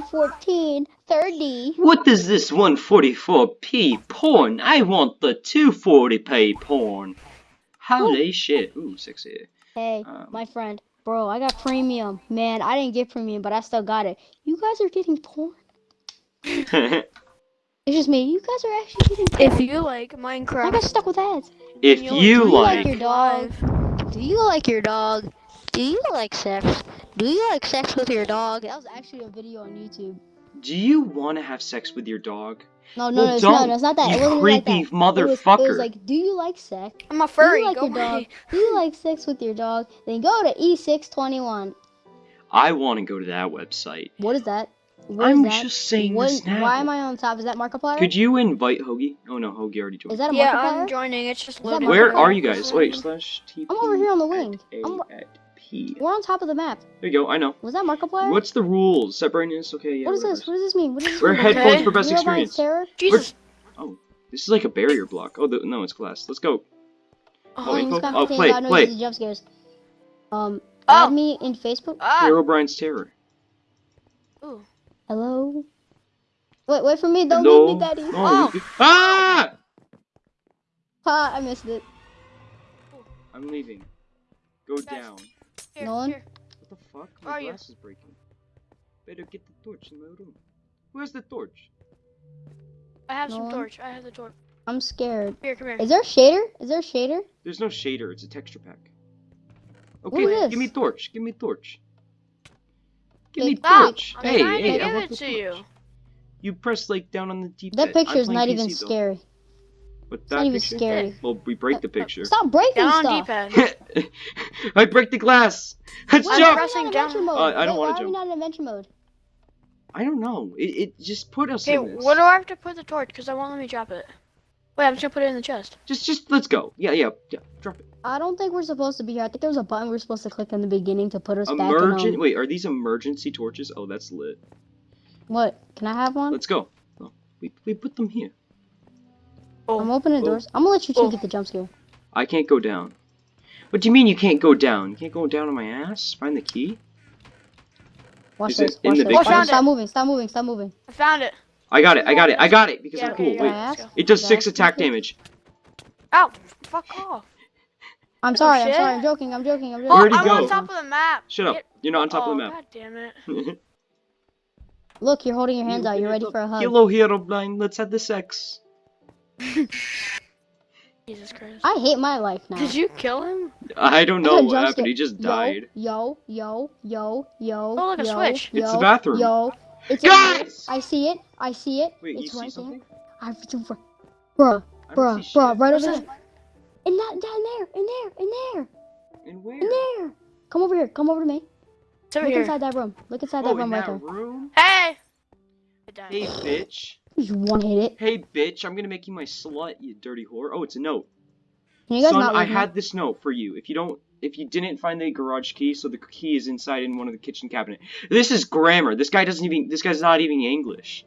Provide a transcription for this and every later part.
114, 30. What is this 144p porn? I want the 240p porn. Holy shit. Ooh, sexy. Hey, Um, my friend. Bro, I got premium. Man, I didn't get premium, but I still got it. You guys are getting porn? It's just me. You guys are actually getting porn. If you like Minecraft. I got stuck with ads. if you'll you do you like like, your dog? Do you like your dog? Do you like sex? Do you like sex with your dog? That was actually a video on YouTube. do you want to have sex with your dog? No, no, Well, no, it's don't, no, it's not that. you it wasn't like creepy that. It was, it was like, do you like sex? I'm a Do furry. you like Go your dog? away. Do you like sex with your dog? Then go to E E621. I want to go to that website. What is that? What is I'm that? just saying What, this now. why am I on top? Is that Markiplier? Could you invite Hoagie? Oh no, Hoagie already joined. Is that a Yeah, Markiplier? I'm joining. It's just Is loading. Where are you guys? Wait, slash TP. I'm over here on the wing. At A I'm- at P. We're on top of the map. There you go. I know. Was that Markiplier? What's the rules? Set brightness. Okay, yeah. what is this? What does this mean? What does this We're mean? headphones Okay. for best Zero Blind experience. Terror? Jesus. This is like a barrier block. Oh, the, no, it's glass. Let's go. Oh, Oh, Things info? got Oh, contained play, loud play. jump scares. Um, Oh. add me in Facebook. ah. Herobrine's Terror. Ooh. Hello. Wait, wait for me. Don't Hello? leave me, Daddy. Oh, you- Ah! Ha! I missed it. I'm leaving. Go Guys. down. Here, No here. What the fuck? My are you? glass is breaking. Better get the torch in my room. Where's the torch? I have No some torch. I have the torch. I'm scared. Here, come here. Is there a shader? Is there a shader? There's no shader. It's a texture pack. What Okay, is give me torch. Give me torch. Give Hey, me Stop. torch. I'm Hey, to hey, I want it the to torch. You press like down on the deep. That uh, picture's not even scary. But It's that not even scary. Well, we break the picture. Stop breaking Down stuff. D-pad. I break the glass. Let's Why I'm are jump. we pressing not down. adventure mode? Uh, I don't wanna Why are we not in adventure mode? I don't know. It, it just put us Okay, in this. where do I have to put the torch? Because I won't let me drop it. Wait, I'm just gonna put it in the chest. Just, just let's go. Yeah, yeah, yeah. Drop it. I don't think we're supposed to be here. I think there was a button we were supposed to click in the beginning to put us back in. Emergent. Wait, are these emergency torches? Oh, that's lit. what? Can I have one? Let's go. Oh, we we put them here. Oh. I'm Oh, opening Oh. doors. I'm gonna let you two Oh. get the jump scare. I can't go down. What do you mean you can't go down? You can't go down on my ass? Find the key? Watch Is this. in Watch the this. big oh, Watch box? this. Stop moving. Stop moving. Stop moving. I found it. I got it. I got it. I got it because Yeah, I'm cool. yeah, Wait, let's Ask? go. it does six attack damage. Ow! Fuck off. I'm oh, sorry. I'm sorry. I'm joking. I'm joking. I'm joking. Where'd he I'm go? on top of the map. Shut up. Get- You're not on top oh, of the map. God damn it. Look, you're holding your hands out. You're ready for a hug. Hello, hero blind. Let's have the sex. Jesus Christ. I hate my life now. Did you kill him? I don't know what happened. scare. He just died. Yo, yo, yo, yo. Oh, look, a yo, switch. Yo, It's the bathroom. Yo, it's in Guys! there. I see it. I see it. Wait, you it's see right something? there. I bruh, I don't bruh, see bruh, right What's over this? there. In that, down there, in there, in there, And where? in there. Come over here. Come over to me. It's over Look here. inside that room. Look inside Oh, that in room right that there. room? Hey! Hey, bitch. You one hit it. Hey, bitch. I'm gonna make you my slut, you dirty whore. Oh, it's a note. Can you guys Son, not I leave me? had this note for you. If you don't, if you didn't find the garage key, so the key is inside in one of the kitchen cabinet. This is grammar. This guy doesn't even. This guy's not even English.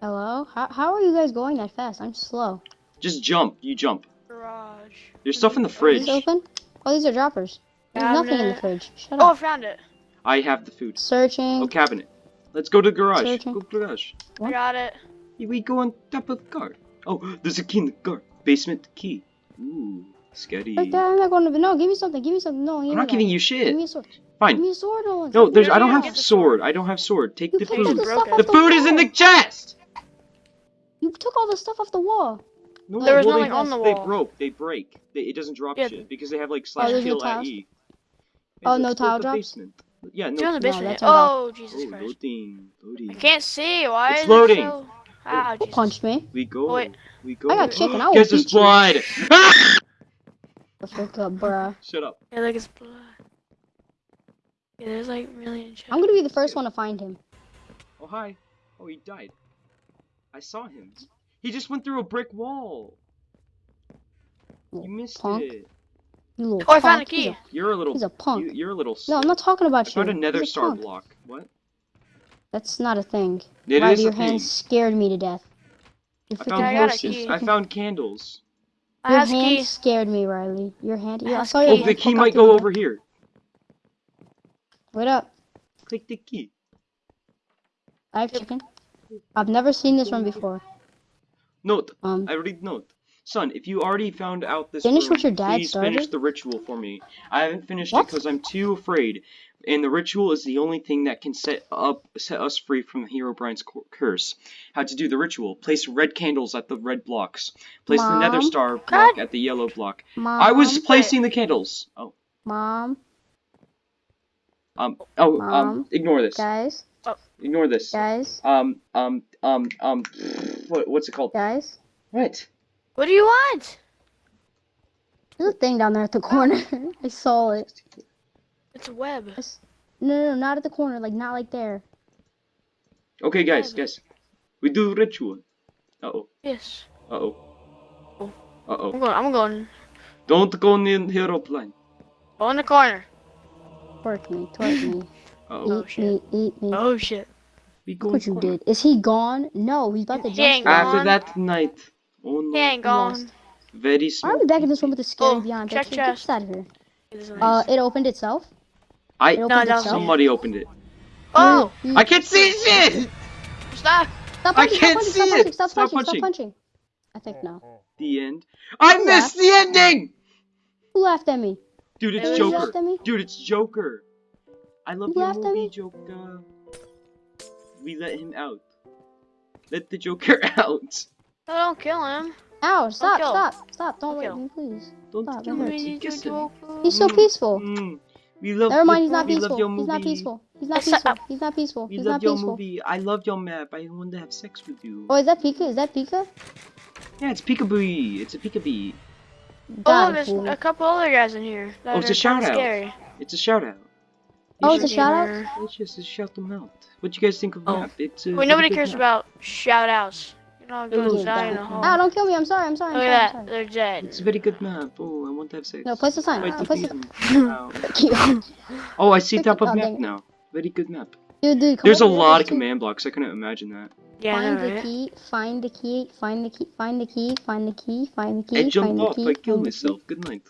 Hello? How, how are you guys going that fast? I'm slow. Just jump. You jump. Garage. There's stuff in the fridge. this open? Oh, these are droppers. There's nothing in the fridge. Shut oh, up. Oh, I found it. I have the food. Searching. Oh, cabinet. Let's go to the garage. Searching. Go to the garage. I got it. We go on top of the car. Oh, there's a key in the car. Basement key. Ooh, scary. Like that, I'm not going to. No, give me something. Give me something. No, I'm me not that. giving you Give shit. me a sword. Fine. Give me a sword, Nolan. No, there's. I do don't have get sword. I don't have sword. Take You the took food. the stuff Broken. off The the food is in the chest. You took all the stuff off the wall. No, There was well, nothing they, on the They broke. They break. They, it doesn't drop Yeah. shit because they have like oh, slash there's kill at tiles? E. Oh, no tile the drops? Basement. Yeah, It's in no. the No, basement. that's turned off. oh, Jesus Oh, Christ. loading, loading. I can't see. Why It's is loading. it so... Ah, Who Jesus. punched me? We go. Oh, wait. We go. I got chicken, I will Guess there's beat you. blood. The frick up, bruh. Shut up. Yeah, like it's blood. Yeah, there's like a million chests. I'm gonna be the first one to find him. Oh hi. Oh, he died. I saw him. He just went through a brick wall. You missed punk. it. You little Oh, I found a punk. He's key. You're a little. He's a punk. You, you're a little. No, I'm not talking about I you. found a nether star punk. block. What? That's not a thing. It Riley, is a your thing. hands scared me to death. Your I found I got a horses. key. I found candles. I Your have hand key. scared me, Riley. Your hand. Yeah, I Has saw your Oh, key. the key might go the- over here. Wait up. Click the key. I have chicken. I've never seen this one before. Note. Um, I read note. Son, if you already found out this Finish room, what your dad please finish started? the ritual for me. I haven't finished What? it because I'm too afraid. And the ritual is the only thing that can set up set us free from Herobrine's curse. How to do the ritual. Place red candles at the red blocks. Place the nether star block at the yellow block. mom. I was placing the candles. Oh. Mom, Um oh um ignore this. guys, Ignore this. guys, Um um um um what what's it called? guys. What? What do you want? There's a thing down there at the corner. I saw it. It's a web. No, no, no, not at the corner. Like not like there. Okay guys, Whatever. guys. We do ritual. Uh oh. Yes. Uh oh. Oh. Uh oh. I'm going. I'm going. Don't go near the aeroplane. Go in the corner. Twerk me, twerk me. Uh oh. Oh, eat shit. me, eat me. Oh shit. We go what you corner. did. Is he gone? No, he's about to He jump. ain't scare. gone. After that night. Oh no. He ain't gone. Very Why small. are we back in this room with the scary Oh, beyond check picture? Get chest. this out of here. Uh, it opened itself. I It opened that was itself. somebody opened it. oh, You- I can't see shit. stop. Stop I punching, can't stop see punching, it. stop punching, stop Stop punching, punching. stop punching. I think no. The end. I Who missed the ending. Who laughed at me? Dude, it's Who Who Joker. laughed at me? Dude, it's Joker. I love Who your laughed at me? Joker. We let him out. Let the Joker out. No, don't kill him. Ow, stop, kill. stop, stop. Don't Don't rape kill. me, please. Don't Stop, kill that him. hurts. We need Kiss to him. He's so Mm. peaceful. Mm. We love. Never mind, he's not we love your peaceful. He's not peaceful. He's not Yes, peaceful. He's not peaceful. We He's love not your peaceful. movie. I love your map. I want to have sex with you. Oh, is that Pika? Is that Pika? Yeah, it's Peekaboo. It's a Peekaboo. Oh, there's a couple other guys in here. That Oh, it's are a shout out. Scary. It's a shout out. Oh, it's a shout out? Gamer. Let's just shout them out. What do you guys think of Oh. map? It's a Wait, nobody cares map. about shout outs. You know, it goes Oh, down in a Ow, don't kill me. I'm sorry. I'm sorry. I'm Look sorry. at I'm that. They're dead. It's a very good map. Oh, I want to have sex. No, place the sign. Wait, Uh, the place the beacon. Oh, I see Click top it. of Oh, map dang it. now. Very good map. Dude, dude, come There's a lot of command blocks. I couldn't imagine that. Yeah, Find know, the right? key. Find the key. Find the key. Find the key. Find the key. Find the key. I Find jumped the off. key. I killed find the key. myself. Good night.